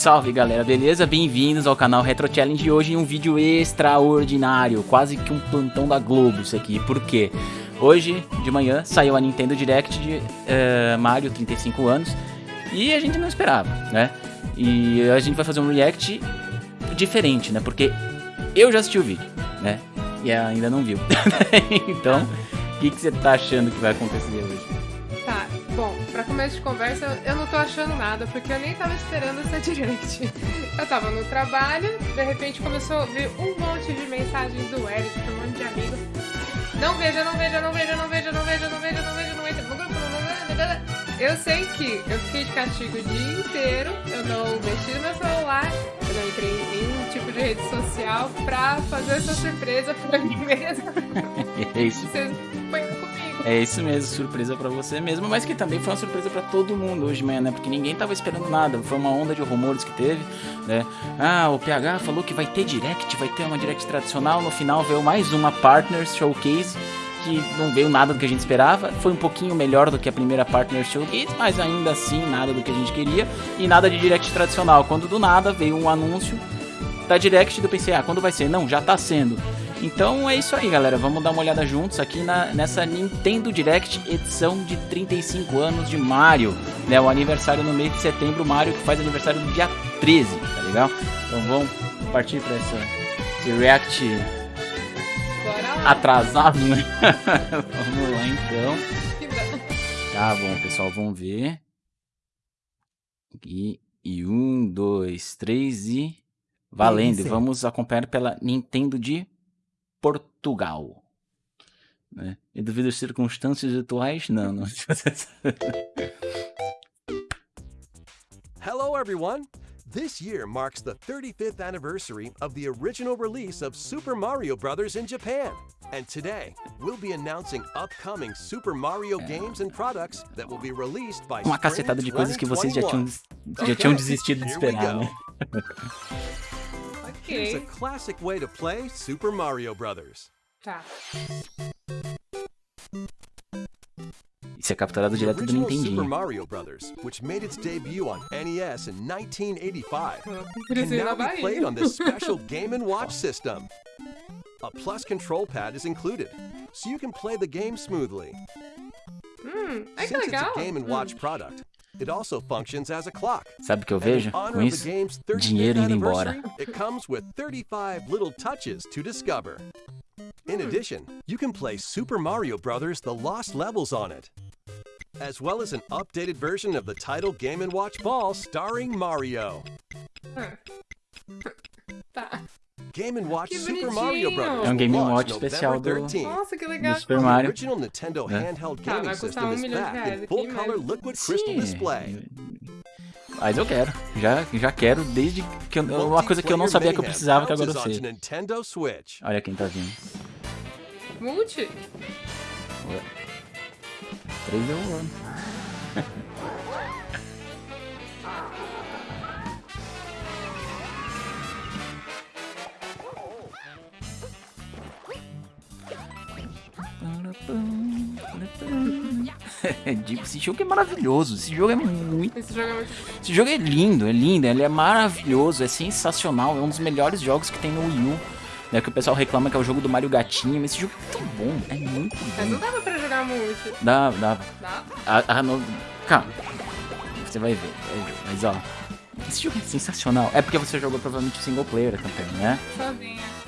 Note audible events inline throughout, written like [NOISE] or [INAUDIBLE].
Salve galera, beleza? Bem-vindos ao canal Retro Challenge hoje em um vídeo extraordinário, quase que um plantão da Globo isso aqui, por quê? Hoje, de manhã, saiu a Nintendo Direct de uh, Mario 35 anos e a gente não esperava, né? E a gente vai fazer um react diferente, né? Porque eu já assisti o vídeo, né? E ainda não viu. [LAUGHS] então, o que, que você tá achando que vai acontecer hoje? Bom, pra começo de conversa, eu não tô achando nada, porque eu nem tava esperando essa direct. Eu tava no trabalho, de repente começou a ver um monte de mensagens do Eric, um monte de amigos. Não veja, não veja, não veja, não veja, não veja, não veja, não veja, não veja, no veja, não veja. Eu sei que eu fiquei de castigo o dia inteiro, eu não mexi no meu celular, eu não entrei em nenhum tipo de rede social pra fazer essa surpresa pra mim mesma. É isso é isso mesmo, surpresa para você mesmo, mas que também foi uma surpresa para todo mundo hoje de manhã, né? Porque ninguém tava esperando nada. Foi uma onda de rumores que teve, né? Ah, o PH falou que vai ter direct, vai ter uma direct tradicional. No final veio mais uma Partners Showcase que não veio nada do que a gente esperava. Foi um pouquinho melhor do que a primeira Partner Showcase, mas ainda assim nada do que a gente queria. E nada de direct tradicional. Quando do nada veio um anúncio da direct, eu pensei, ah, quando vai ser? Não, já tá sendo. Então é isso aí, galera. Vamos dar uma olhada juntos aqui na, nessa Nintendo Direct edição de 35 anos de Mario. Né, o aniversário no mês de setembro, Mario que faz aniversário no dia 13, tá legal? Então vamos partir para essa esse react atrasado, né? [LAUGHS] vamos lá então. Tá bom, pessoal, vamos ver. Aqui. E um, dois, três e. Valendo. Vamos acompanhar pela Nintendo de Portugal. Né? E devido às circunstâncias atuais, não. não. [LAUGHS] Hello everyone! This year marks the 35th anniversary of the original release of Super Mario Bros. in Japan. And today, we'll be announcing upcoming Super Mario games and products that will be released by Uma cacetada de coisas que vocês já tinham, já tinham [LAUGHS] desistido de esperar, né? [LAUGHS] Here's a classic way to play Super Mario Brothers. Tá. Isso é capturado direto do Nintendo. Super Mario Brothers, which made its debut on NES in 1985, can now be played on this special [LAUGHS] Game & Watch system. A plus control pad is included, so you can play the game smoothly. Hum, é Since it's a Game & Watch product, It also functions as a clock. Sabe o que eu vejo com isso? Dinheiro indo embora. It comes with 35 little touches to discover. In hmm. addition, you can play Super Mario Bros. The Lost Levels on it, as well as an updated version of the title Game & Watch Ball starring Mario. Hmm. Game and Watch Super Mario Bros. É um Game Watch especial do, Nossa, que legal. do Super Mario. Original Nintendo né? handheld tá, vai custar um milhão de reais aqui, mas... Sim. Mas eu quero. Já, já quero desde que eu, uma coisa que eu não sabia que eu precisava que agora eu sei. Olha quem tá vindo. Multi. 3 deu 1. [LAUGHS] Esse jogo é maravilhoso. Esse jogo é muito. Esse jogo é muito. Esse jogo é lindo, é lindo, ele é maravilhoso, é sensacional. É um dos melhores jogos que tem no Wii U. Né, que o pessoal reclama que é o jogo do Mario Gatinho, mas esse jogo é tão bom, é muito bom. Mas não dava pra jogar muito. Dava, dava. Dava? A, a, no... Calma. Você vai ver. Mas ó. Esse jogo é sensacional. É porque você jogou provavelmente o single player também, né? Sozinha.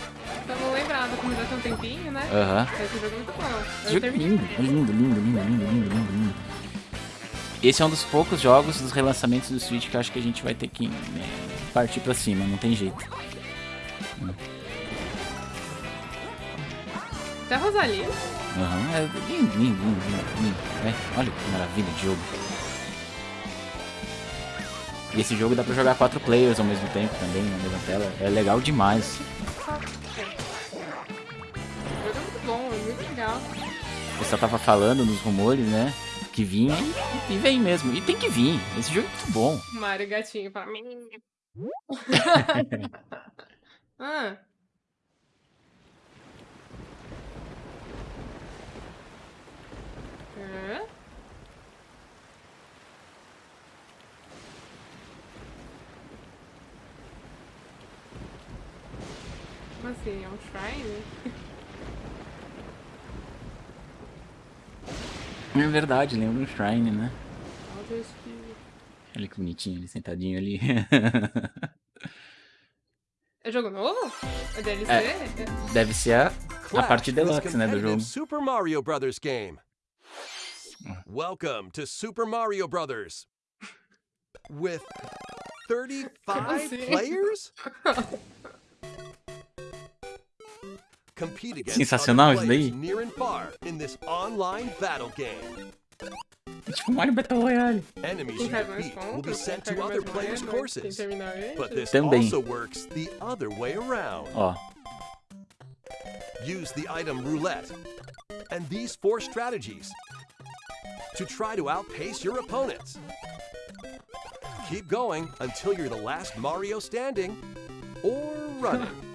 Eu já tem um tempinho, né? Aham. Uhum. Esse jogo é muito bom. Jogo é lindo, é lindo, lindo, lindo, lindo, lindo, lindo. Esse é um dos poucos jogos dos relançamentos do Switch que eu acho que a gente vai ter que né, partir pra cima, não tem jeito. Até Rosalia. Aham, uhum. é lindo, lindo, lindo, lindo, lindo. É, olha que maravilha de jogo. E esse jogo dá pra jogar quatro players ao mesmo tempo também, na mesma tela. É legal demais legal. O pessoal tava falando nos rumores, né? Que vinha e, e vem mesmo. E tem que vir. Esse jogo é muito bom. Mario Gatinho pra mim. [LAUGHS] ah. Hã? Como assim? É um shrine? [LAUGHS] É verdade, lembra um Shrine, né? Olha que bonitinho, ele sentadinho ali. É jogo novo? É DLC? É. Deve ser a, a parte deluxe, né, do jogo. Super Mario Brothers game. Welcome to Super Mario Brothers. With 35 assim? players? [LAUGHS] Compete against Sensacional other isso daí. near and far in this online battle game. É tipo Mario Battle Royale. Enemies you faz defeat will be sent to other players' courses. But this Também. also works the other way around. Ó, Use the item roulette and these four strategies to try to outpace your opponents. Keep going until you're the last Mario standing or running. [LAUGHS]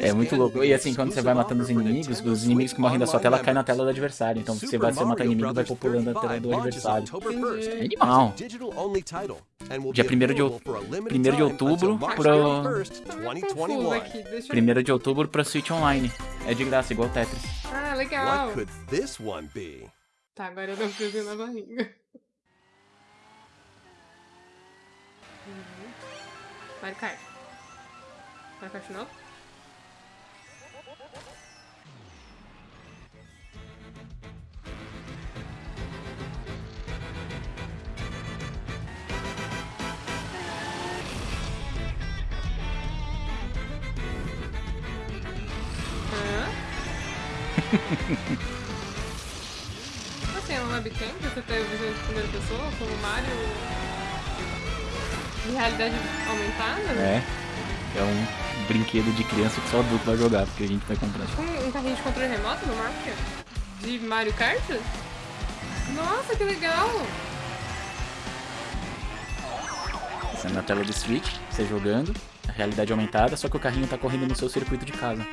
é muito louco. E assim, quando você vai matando os inimigos, os inimigos que morrem da sua tela caem na tela do adversário. Então você vai você matar inimigo e vai populando a tela do adversário. É animal. Dia 1 de, out- 1 de outubro pro- Tô meio confusa aqui. Deixa eu... 1 de outubro pra Switch Online. É de graça, igual Tetris. Ah, legal. What could this one be? Tá, agora eu dou um friozinho na barriga. Uhum. Mario Kart. Mario Kart de novo? [LAUGHS] Assim, uma webcam você ter visão de primeira pessoa, como Mario de realidade aumentada, né? É. É um brinquedo de criança que só adulto vai jogar, porque a gente vai comprar. Um, um carrinho de controle remoto no Mario? De Mario Kart? Nossa, que legal! Você é na tela do Switch, você jogando, a realidade aumentada, só que o carrinho tá correndo no seu circuito de casa.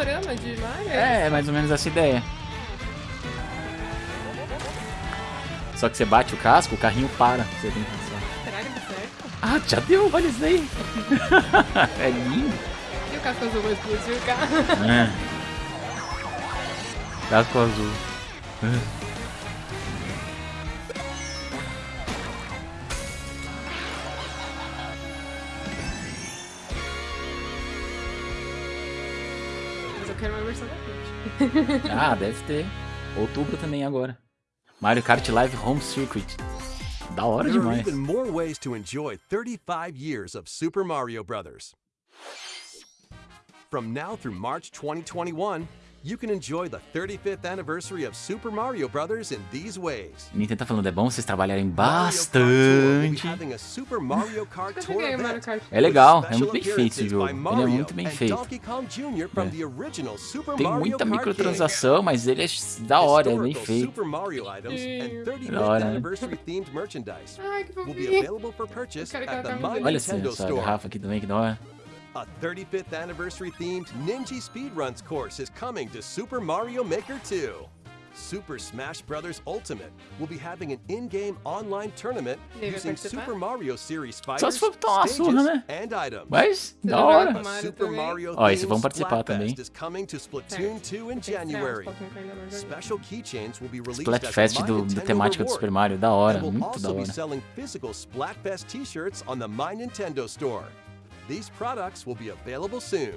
Autorama de Mario? É, é mais ou menos essa ideia. Só que você bate o casco, o carrinho para. Você tem que passar. Será que dá certo? Ah, já deu, olha isso aí. [LAUGHS] é lindo. E o casco azul vai explodir o carro? É. [LAUGHS] Casco azul. [LAUGHS] Ah, deve ter. Outubro também agora. Mario Kart Live Home Circuit. Da hora There are demais. even more ways to enjoy 35 years of Super Mario Brothers. From now through March 2021, you can enjoy the 35th anniversary of Super Mario Brothers in these ways. Nintendo tá falando, é bom vocês trabalharem bastante. É legal, é muito bem feito esse jogo. Ele é muito bem feito. É. Tem muita microtransação, mas ele é da hora, é bem feito. 35th Da hora, né? anniversary themed merchandise Ai, que will be fofinho. available for purchase Eu quero at the colocar My Olha essa, essa garrafa aqui também, que da hora. A 35th anniversary themed Ninja Speedruns course is coming to Super Mario Maker 2. Super Smash Bros. Ultimate will be having an in-game online tournament aí, vai using? Super Mario Series Só fighters, se for tomar uma stages, né? and items. Mas, Você da já hora. joga A Mario ah, Super também? Mario Ó, esse themed vamos participar também. Splatfest is coming to Splatoon 2 in Tem que estrear uns January. pouquinho que eu ainda não joguei. Special keychains will be released Splatfest do, My do temática do. Super Mario, da hora, and will mm, muito da also be hora. selling physical Splatfest t-shirts on the My Nintendo store. These products will be available soon.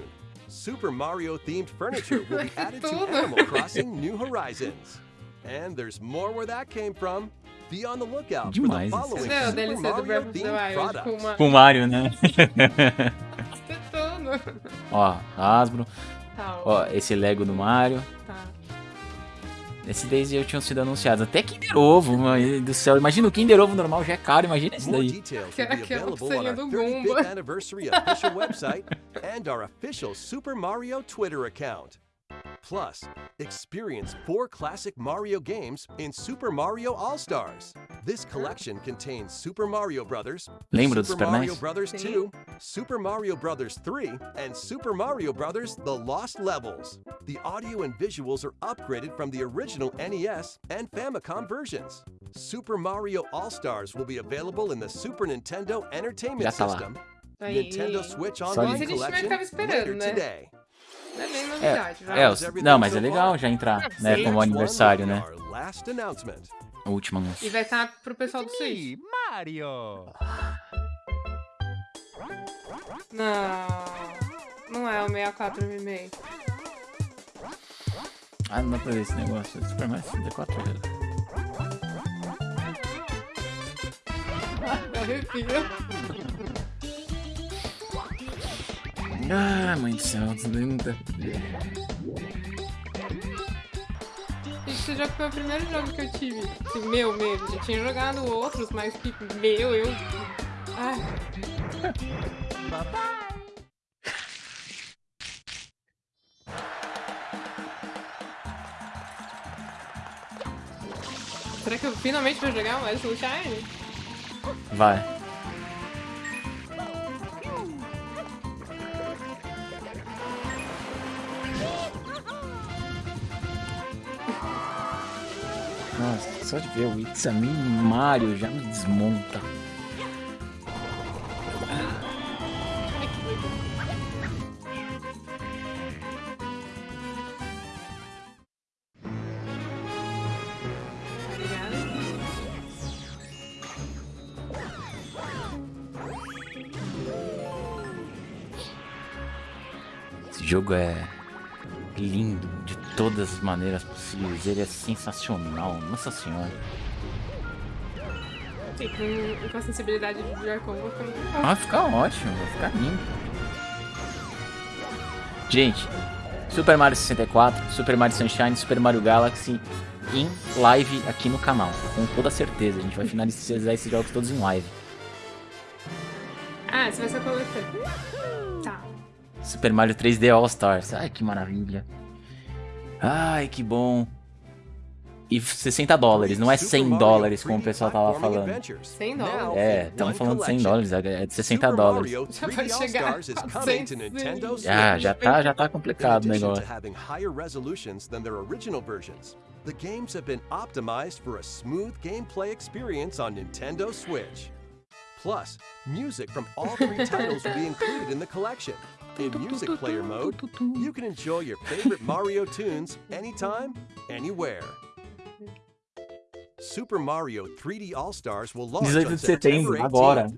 Super Mario themed furniture will be [LAUGHS] added to Animal Crossing [LAUGHS] New Horizons. And there's more where that came from. Be on the lookout for Demais the following Cadê o Super DLC Mario themed Wild products. uma... Com o Mario, né? [LAUGHS] Tetando. Ó, Hasbro. Tá, Ó, esse Lego do Mario. Tá. Esse daí já tinham sido anunciados. Até Kinder Ovo, mano do céu. Imagina o Kinder Ovo normal já é caro, imagina esse daí. Que pulseirinha our do 35th Goomba. Plus, experience four classic Mario games in Super Mario All Stars. This collection contains Super Mario Brothers, Lembra do Super Super Mario NES? Brothers 2, Super Mario Brothers 3, and Super Mario Brothers The Lost Levels. The audio and visuals are upgraded from the original NES and Famicom versions. Super Mario All Stars will be available in the Super Nintendo Entertainment Já tá lá. System, Nintendo Switch Só Online isso. A gente também Collection ficava later today. É nem novidade, vai. É, os- não, mas é legal já entrar, né, Sim. como aniversário, né? O último E anúncio. vai estar pro pessoal do Switch. Mario! Não. Não é o 64 remake. Ah, não dá pra ver esse negócio. Super Mario 64 Me arrepio. [LAUGHS] Ah, mãe do céu, ver. Esse jogo foi o primeiro jogo que eu tive. Assim, meu mesmo. Já tinha jogado outros, mas que meu, eu. Ai. Será que eu finalmente vou jogar mais Sunshine? Vai. Só de ver o It's a Me Mario já me desmonta. Esse jogo é lindo todas as maneiras possíveis. Ele é sensacional. Nossa senhora. Sim, com, com a sensibilidade de Joy-Con, vou ficar. Vai ficar ótimo, vai ficar lindo. Gente, Super Mario 64, Super Mario Sunshine, Super Mario Galaxy em live aqui no canal. Com toda certeza. A gente vai finalizar esses jogos todos em live. Ah, você vai ser coletor. Tá. Super Mario 3D All Stars. Ai, que maravilha. Ai, que bom. E 60 dólares, não é 100 dólares como o pessoal tava falando. 100 dólares. É, estamos falando de 100 dólares, é de 60 dólares. Já vai chegar a 100. Já, já tá, já tá complicado o negócio. to having higher resolutions than their original versions, the games have been optimized for a smooth gameplay experience on Nintendo Switch. Plus, music from all three [LAUGHS] titles will be included in the collection. In Music Player mode, you can enjoy your favorite Mario tunes anytime, anywhere. Super Mario 3D All-Stars will launch 18 on de setembro, September 18th. agora.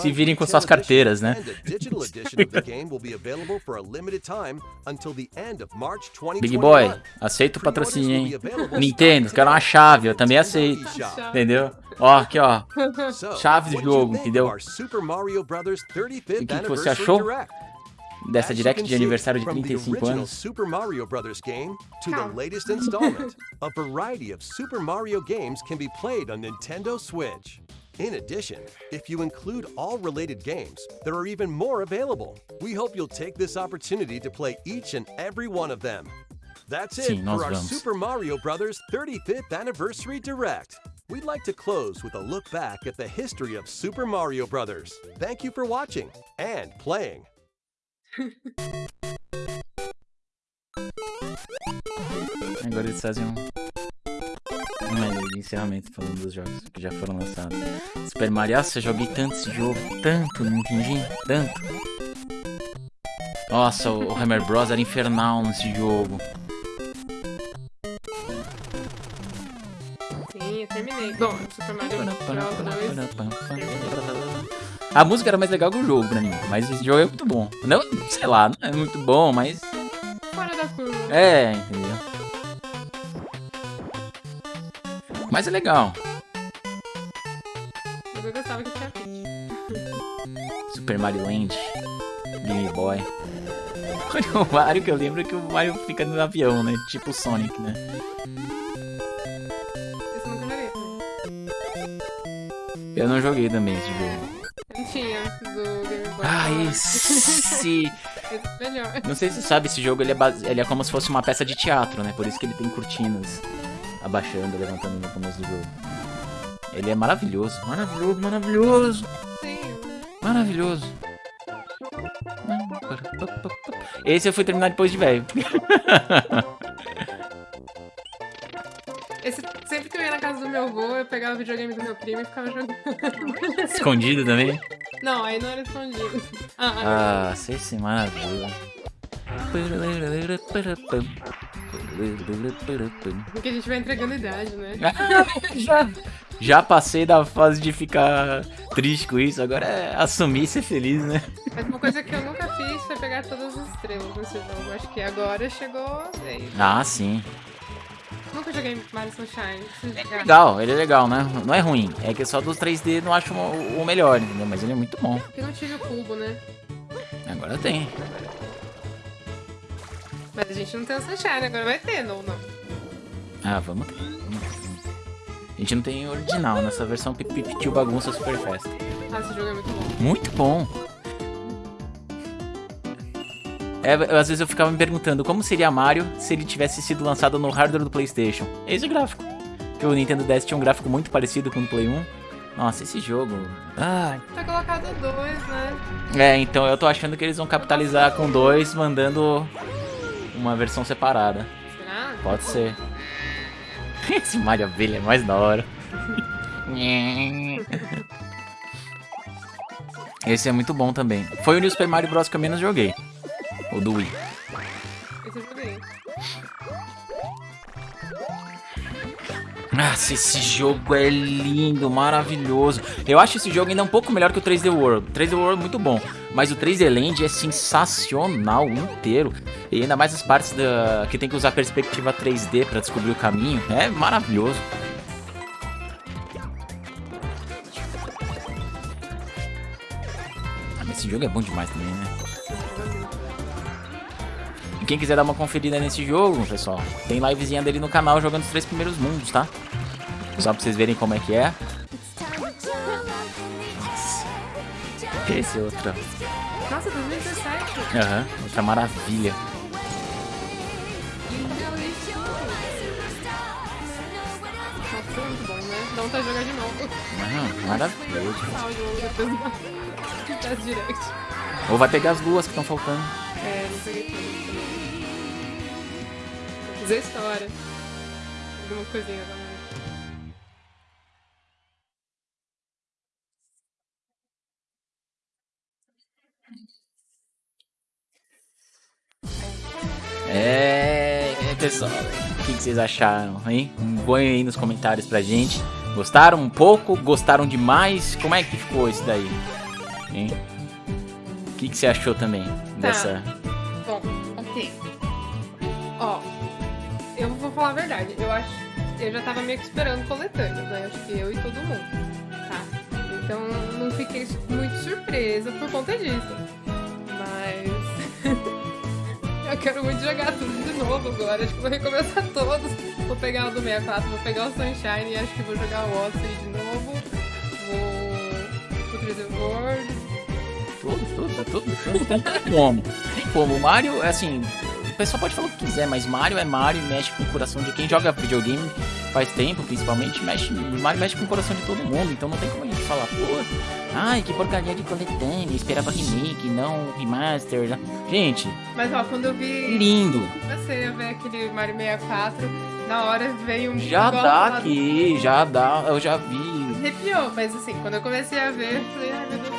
Se virem com suas carteiras, né? edition and a digital edition of the game will be available for a limited time until the end of March 2021. Big Boy, aceito o patrocínio, hein? Nintendo, quero uma chave, eu também aceito. Entendeu? Ó, aqui, ó. Chave do what did you jogo, think entendeu? of our Super Mario Brothers 35th E que que você achou? Dessa As you direct can de aniversário de from the 35 original anos. Super Mario Brothers game to the latest installment, a variety of Super Mario games can be played on Nintendo Switch. In addition, if you include all related games, there are even more available. We hope you'll take this opportunity to play each and every one of them. That's it Sim, nós for our vamos. Super Mario Brothers 35th Anniversary Direct. We'd like to close with a look back at the history of Super Mario Brothers. Thank you for watching and playing. Agora eles fazem um. Um de encerramento falando dos jogos que já foram lançados. Super Mario, nossa, eu joguei tanto esse jogo, tanto no Nintendinho, tanto. Nossa, o Hammer Bros era infernal nesse jogo. Sim, eu terminei. Bom, Super Mario Bros. 2. A música era mais legal que o jogo pra mim, mas esse jogo é muito bom. Não, sei lá, não é muito bom, mas Fora da curva. é, entendeu? Mas é legal. Eu gostava que tinha Peach. Super Mario Land, Game Boy. O Mario que eu lembro é que o Mario fica no avião, né? Tipo o Sonic, né? Eu não joguei também esse jogo. Tinha do Game Boy. Ah, Color. esse! [LAUGHS] melhor. Não sei se você sabe, esse jogo ele é, base... ele é como se fosse uma peça de teatro, né? Por isso que ele tem cortinas abaixando, levantando no começo do jogo. Ele é maravilhoso, maravilhoso, maravilhoso. Sim. Maravilhoso. Esse eu fui terminar depois de velho. [LAUGHS] Esse, sempre que eu ia na casa do meu avô, eu pegava o videogame do meu primo e ficava jogando. Escondido também? Não, aí não era escondido. [LAUGHS] Ah, ah. Sei sim, maravilha. porque a gente vai entregando idade, né? [LAUGHS] já, já passei da fase de ficar triste com isso, agora é assumir e ser feliz, né? Mas uma coisa que eu nunca fiz foi pegar todas as estrelas nesse jogo. Acho que agora chegou a vez. Ah, sim. Nunca joguei Mario Sunshine. Jogar. Legal, ele é legal, né? Não é ruim. É que só dos 3D não acho o melhor, entendeu? Mas ele é muito bom. Porque não tive o cubo, né? Agora tem. Mas a gente não tem o Sunshine, agora vai ter, não, não. Ah, vamos ter. A gente não tem original nessa versão Pip Tio Bagunça Super Festa. Ah, esse jogo é muito bom. Muito bom. É, eu- às vezes eu ficava me perguntando como seria Mario se ele tivesse sido lançado no hardware do PlayStation. Esse gráfico. Que o Nintendo DS tinha um gráfico muito parecido com o Play 1. Nossa, esse jogo. Ai. Tá colocado dois, né? É, então eu tô achando que eles vão capitalizar com dois, mandando uma versão separada. Será? Pode ser. [LAUGHS] Esse Mario Abelha é mais da hora. [LAUGHS] Esse é muito bom também. Foi o New Super Mario Bros. que eu menos joguei. O do Wii. Esse eu joguei. Nossa, esse jogo é lindo, maravilhoso. Eu acho esse jogo ainda um pouco melhor que o 3D World. O 3D World é muito bom, mas o 3D Land é sensacional inteiro. E ainda mais as partes da que tem que usar perspectiva 3D pra descobrir o caminho. É maravilhoso. Ah, esse jogo é bom demais também, né? E quem quiser dar uma conferida nesse jogo, pessoal, tem livezinha dele no canal jogando os três primeiros mundos, tá? Só pra vocês verem como é que é. Esse é outra. Nossa, 2017. Aham, outra maravilha. Nossa, foi muito bom, né? Dá vontade de jogar de novo. Não, maravilhoso. Direct. Ou vai pegar as duas que estão faltando. É, não peguei tudo. Fazer história. Alguma coisinha também. É, é, pessoal, o que, vocês acharam, hein? Põe aí nos comentários pra gente. Gostaram um pouco? Gostaram demais? Como é que ficou isso daí? Hein? O que, que você achou também dessa... falar a verdade. Eu acho. Eu já tava meio que esperando coletâneas, né? Acho que eu e todo mundo. Tá? Então não fiquei muito surpresa por conta disso. Mas. [LAUGHS] eu quero muito jogar tudo de novo agora. Acho que vou recomeçar todos. Vou pegar o do 64, vou pegar o Sunshine e acho que vou jogar o Odyssey de novo. Vou. O 3D World. Todos, todos, todos. Não tem como. Tem como. O Mario, é assim. O pessoal pode falar o que quiser, mas Mario é Mario e mexe com o coração de quem joga videogame faz tempo, principalmente. Mexe, Mario mexe com o coração de todo mundo, então não tem como a gente falar, pô, ai, que porcaria de coletânea, esperava remake, não remaster. já." Gente, Mas ó, quando eu vi. lindo. a ver aquele Mario 64, na hora veio um. Já dá aqui, já dá, eu já vi. Arrepiou, mas assim, quando eu comecei a ver, eu falei, ai meu Deus,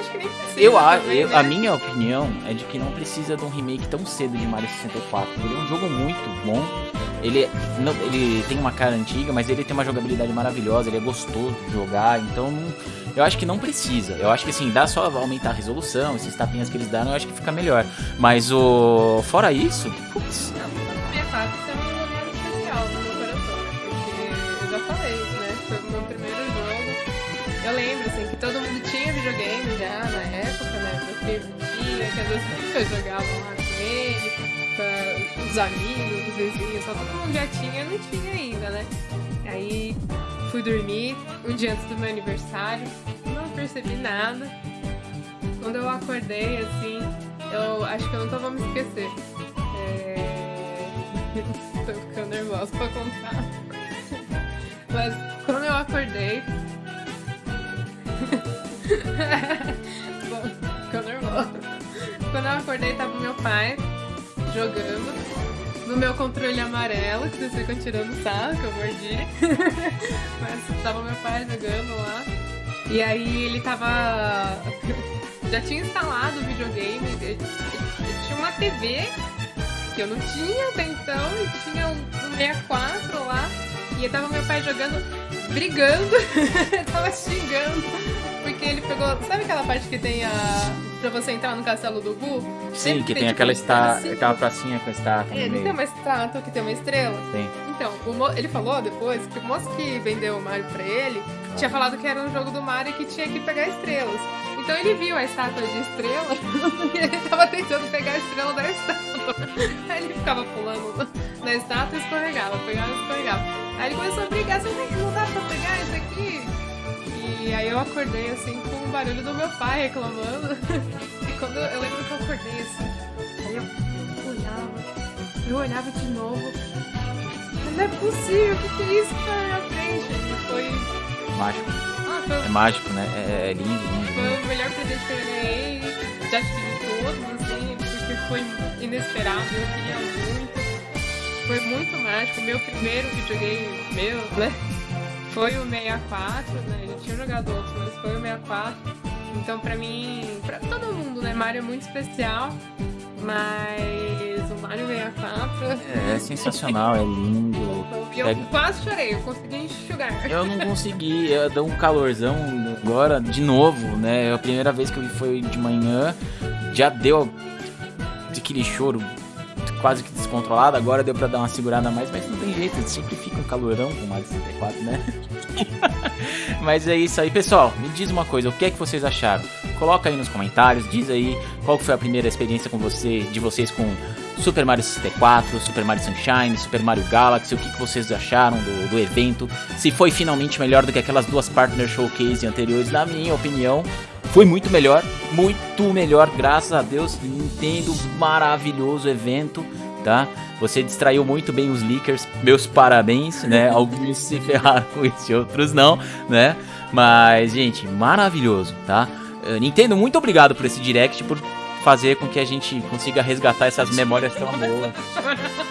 acho que nem precisa. Eu, a, também, eu- né? a minha opinião é de que não precisa de um remake tão cedo de Mario 64. Ele é um jogo muito bom. Ele, não- ele tem uma cara antiga, mas ele tem uma jogabilidade maravilhosa. Ele é gostoso de jogar. Então, eu acho que não precisa. Eu acho que assim, dá só aumentar a resolução, esses tapinhas que eles dão, eu acho que fica melhor. Mas o. Fora isso, putz, eu jogava lá com ele, com os amigos, os vizinhos, só todo mundo já tinha, eu não tinha ainda, né? Aí fui dormir um dia antes do meu aniversário, não percebi nada. quando eu acordei, assim, eu acho que eu nunca vou me esquecer. É... [LAUGHS] Tô ficando nervosa pra contar. Mas quando eu acordei. [LAUGHS] acordei, tava meu pai jogando no meu controle amarelo, que vocês ficam tirando sarro, que eu mordi. [LAUGHS] Mas tava meu pai jogando lá. E aí ele tava. Já tinha instalado o videogame, ele, tinha uma TV que eu não tinha até então, e tinha um 64 lá. E tava meu pai jogando, brigando, [LAUGHS] tava xingando. Porque ele pegou. Sabe aquela parte que tem a. pra você entrar no castelo do Gu? Sim, que tem, tipo, aquela, está, assim. aquela pracinha com a estátua. É, não tem uma estátua que tem uma estrela? Tem. Então, o ele falou depois que o moço que vendeu o Mario pra ele tinha falado que era um jogo do Mario e que tinha que pegar estrelas. Então ele viu a estátua de estrela [LAUGHS] e ele tava tentando pegar a estrela da estátua. Aí ele ficava pulando na estátua e escorregava, pegava e escorregava. Aí ele começou a brigar, não não dá pra pegar isso aqui? E aí eu acordei assim com o barulho do meu pai reclamando. [LAUGHS] E quando eu, lembro que eu acordei assim, aí eu olhava, eu olhava de novo. Não é possível, o que, que é isso que tá na minha frente? E foi. Mágico. Ah, foi, É mágico, né? É, é lindo, lindo. foi o melhor presente que eu ganhei. Já de todos, assim, porque foi inesperado, eu queria muito. Foi muito mágico. Meu primeiro videogame meu, né? Foi o 64, né? Tinha jogado outros, mas foi o 64. Então, pra mim, pra todo mundo, né? Mario é muito especial. Mas o Mario 64. É, é sensacional, é lindo. Eu Pega- quase chorei, eu consegui enxugar. Eu não consegui, eu dou um calorzão agora de novo, né? A primeira vez que eu vi foi de manhã, já deu aquele choro quase que descontrolado, agora deu pra dar uma segurada a mais, mas não tem jeito, sempre fica um calorão com Mario 64, né? [LAUGHS] mas é isso aí, pessoal. Me diz uma coisa, o que é que vocês acharam? Coloca aí nos comentários, diz aí qual foi a primeira experiência com você, de vocês com Super Mario 64, Super Mario Sunshine, Super Mario Galaxy, o que, que vocês acharam do, do evento, se foi finalmente melhor do que aquelas duas Partner Showcase anteriores, na minha opinião, foi muito melhor, muito melhor, graças a Deus, Nintendo, maravilhoso evento, tá? Você distraiu muito bem os leakers, meus parabéns, né? [LAUGHS] Alguns se ferraram com isso e outros não, né? Mas, gente, maravilhoso, tá? Eh, Nintendo, muito obrigado por esse direct, por fazer com que a gente consiga resgatar essas memórias tão boas. [LAUGHS]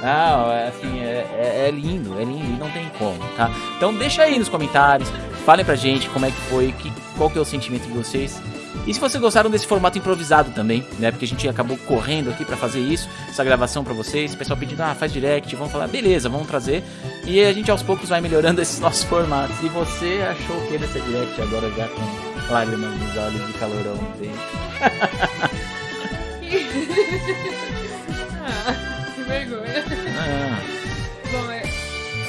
Não, é assim, é, é- é lindo, é lindo e não tem como, tá? Então deixa aí nos comentários, falem pra gente como é que foi, que, qual que é o sentimento de vocês. E se vocês gostaram desse formato improvisado também, né? Porque a gente acabou correndo aqui pra fazer isso, essa gravação pra vocês, o pessoal pedindo, ah, faz direct, vamos falar, beleza, vamos trazer. E a gente aos poucos vai melhorando [LAUGHS] esses nossos formatos. E você achou o que dessa direct agora já com lágrimas nos olhos de calorão dentro? [LAUGHS] ah, que vergonha. Ah, Bom, é,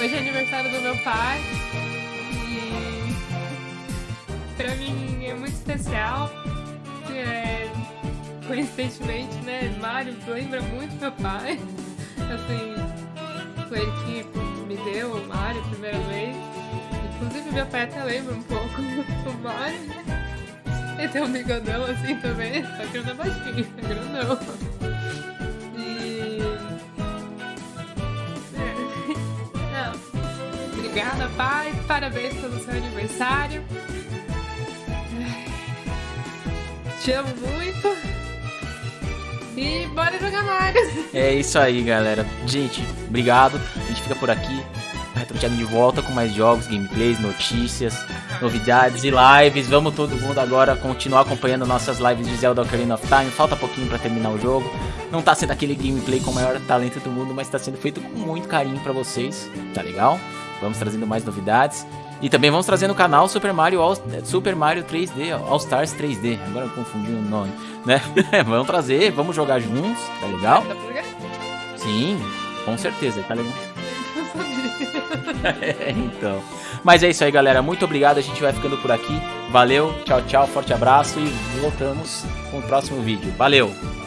hoje é aniversário do meu pai e pra mim é muito especial. É, coincidentemente, né, Mário lembra muito meu pai. Assim, foi ele que me deu o Mário a primeira vez. Inclusive meu pai até lembra um pouco [LAUGHS] do Mário, né? Ele tem um bigodão assim também, só que ele não é baixinho, é grandão. E [LAUGHS] não. Obrigada, pai. Parabéns pelo seu aniversário. Te amo muito. E bora jogar Mario. É isso aí, galera. Gente, obrigado. A gente fica por aqui. Retro Channel de volta com mais jogos, gameplays, notícias, novidades e lives. Vamos todo mundo agora continuar acompanhando nossas lives de Zelda Ocarina of Time. Falta pouquinho pra terminar o jogo. Não tá sendo aquele gameplay com o maior talento do mundo, mas tá sendo feito com muito carinho pra vocês. Tá legal? Vamos trazendo mais novidades. E também vamos trazer no canal Super Mario, All, Super Mario 3D, All Stars 3D. Agora eu confundi o nome, né? [LAUGHS] vamos trazer, vamos jogar juntos, tá legal? Sim, com certeza, tá legal. [LAUGHS] [LAUGHS] Então. Mas é isso aí, galera. Muito obrigado. A gente vai ficando por aqui. Valeu, tchau, tchau, forte abraço e voltamos com o próximo vídeo. Valeu!